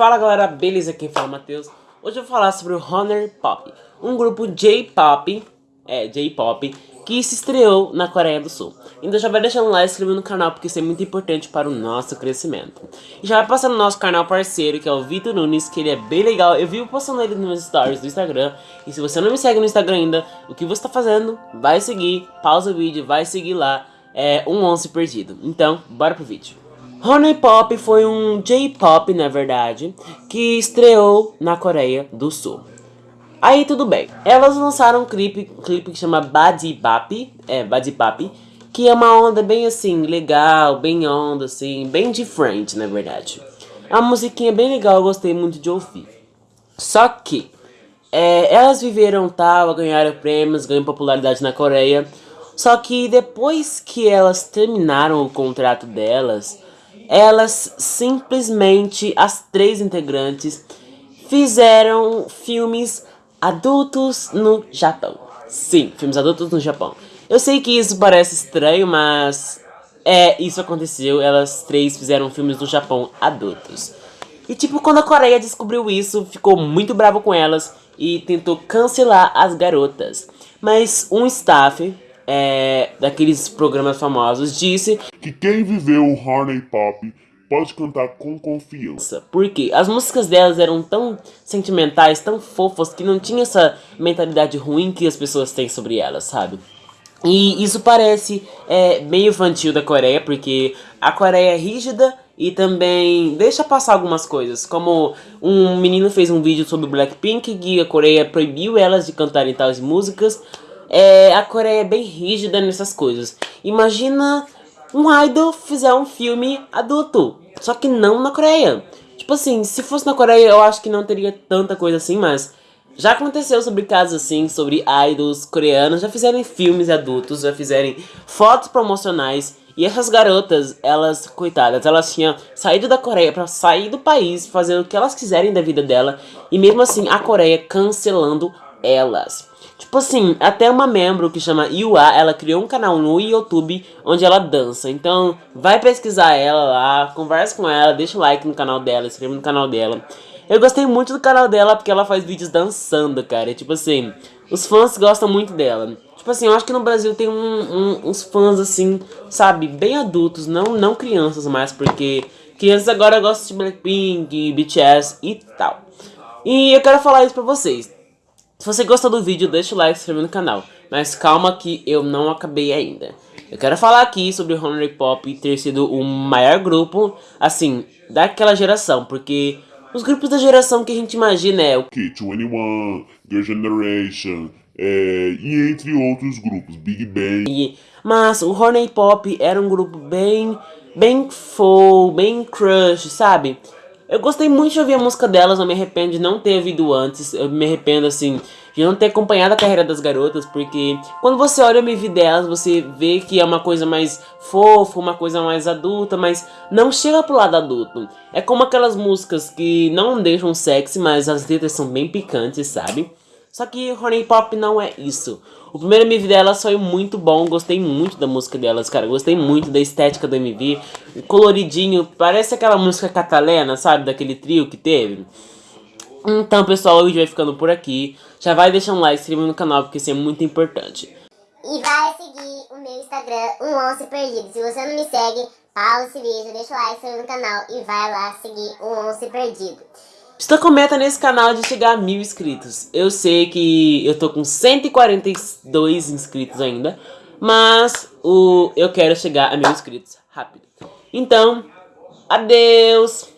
Fala galera, beleza? Quem fala é o Matheus. Hoje eu vou falar sobre o Honor Pop, um grupo J-Pop, é, J-Pop, que se estreou na Coreia do Sul. Então já vai deixando like e inscrevendo no canal, porque isso é muito importante para o nosso crescimento. E já vai passar no nosso canal parceiro, que é o Vitor Nunes, que ele é bem legal. Eu vivo postando ele nos meus stories do Instagram. E se você não me segue no Instagram ainda, o que você está fazendo? Vai seguir, pausa o vídeo, vai seguir lá. É um 11 perdido. Então, bora pro vídeo. Honey Pop foi um J-pop, na verdade, que estreou na Coreia do Sul. Aí tudo bem, elas lançaram um clipe, um clipe que chama Badi Bap, é, Badi Bap, que é uma onda bem assim, legal, bem onda assim, bem diferente na verdade. É uma musiquinha bem legal, eu gostei muito de ouvir. Só que, é, elas viveram tal, ganharam prêmios, ganharam popularidade na Coreia, só que depois que elas terminaram o contrato delas, elas simplesmente, as três integrantes, fizeram filmes adultos no Japão. Sim, filmes adultos no Japão. Eu sei que isso parece estranho, mas é, isso aconteceu. Elas três fizeram filmes no Japão adultos. E tipo, quando a Coreia descobriu isso, ficou muito bravo com elas e tentou cancelar as garotas. Mas um staff é, daqueles programas famosos disse que quem viveu o Harney Pop pode cantar com confiança. Porque as músicas delas eram tão sentimentais, tão fofas, que não tinha essa mentalidade ruim que as pessoas têm sobre elas, sabe? E isso parece é, meio infantil da Coreia, porque a Coreia é rígida e também deixa passar algumas coisas. Como um menino fez um vídeo sobre Blackpink, que a Coreia proibiu elas de cantarem tais músicas, é, a Coreia é bem rígida nessas coisas. Imagina um idol fizer um filme adulto, só que não na Coreia. Tipo assim, se fosse na Coreia eu acho que não teria tanta coisa assim, mas já aconteceu sobre casos assim, sobre idols coreanos, já fizeram filmes adultos, já fizeram fotos promocionais. E essas garotas, elas, coitadas, elas tinham saído da Coreia pra sair do país, fazendo o que elas quiserem da vida dela. E mesmo assim, a Coreia cancelando elas. Tipo assim, até uma membro que chama Yua, ela criou um canal no YouTube onde ela dança. Então, vai pesquisar ela lá, conversa com ela, deixa o like no canal dela, inscreva no canal dela. Eu gostei muito do canal dela porque ela faz vídeos dançando, cara. Tipo assim, os fãs gostam muito dela. Tipo assim, eu acho que no Brasil tem um, um, uns fãs assim, sabe, bem adultos, não, não crianças mais, porque crianças agora gostam de Blackpink, BTS e tal. E eu quero falar isso pra vocês. Se você gostou do vídeo, deixa o like e se inscreve no canal. Mas calma que eu não acabei ainda. Eu quero falar aqui sobre o Honey Pop ter sido o maior grupo, assim, daquela geração. Porque os grupos da geração que a gente imagina é o K21, The Generation, é, e entre outros grupos, Big Bang. Mas o Honey Pop era um grupo bem, bem full, bem crush, sabe? Eu gostei muito de ouvir a música delas, não me arrependo de não ter ouvido antes. Eu me arrependo, assim, de não ter acompanhado a carreira das garotas, porque quando você olha o MV delas, você vê que é uma coisa mais fofa, uma coisa mais adulta, mas não chega pro lado adulto. É como aquelas músicas que não deixam sexy, mas as letras são bem picantes, sabe? Só que Honey Pop não é isso. O primeiro MV delas foi muito bom, gostei muito da música delas, cara. Gostei muito da estética do MV. Coloridinho, parece aquela música catalana, sabe? Daquele trio que teve. Então, pessoal, o vídeo vai ficando por aqui. Já vai deixar um like, se inscreva no canal, porque isso é muito importante. E vai seguir o meu Instagram, um once perdido. Se você não me segue, pausa esse vídeo, deixa o like, se inscreva no canal e vai lá seguir um once perdido. Estou com meta nesse canal de chegar a mil inscritos. Eu sei que eu tô com 142 inscritos ainda, mas o, eu quero chegar a mil inscritos rápido. Então, adeus!